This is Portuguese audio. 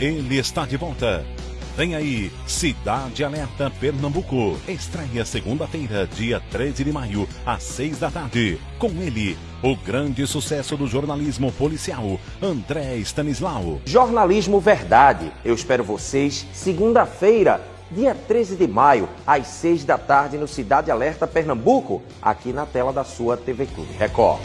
Ele está de volta. Vem aí, Cidade Alerta Pernambuco. Estreia segunda-feira, dia 13 de maio, às 6 da tarde. Com ele, o grande sucesso do jornalismo policial, André Stanislau. Jornalismo Verdade. Eu espero vocês segunda-feira, dia 13 de maio, às 6 da tarde, no Cidade Alerta Pernambuco, aqui na tela da sua TV Clube Record.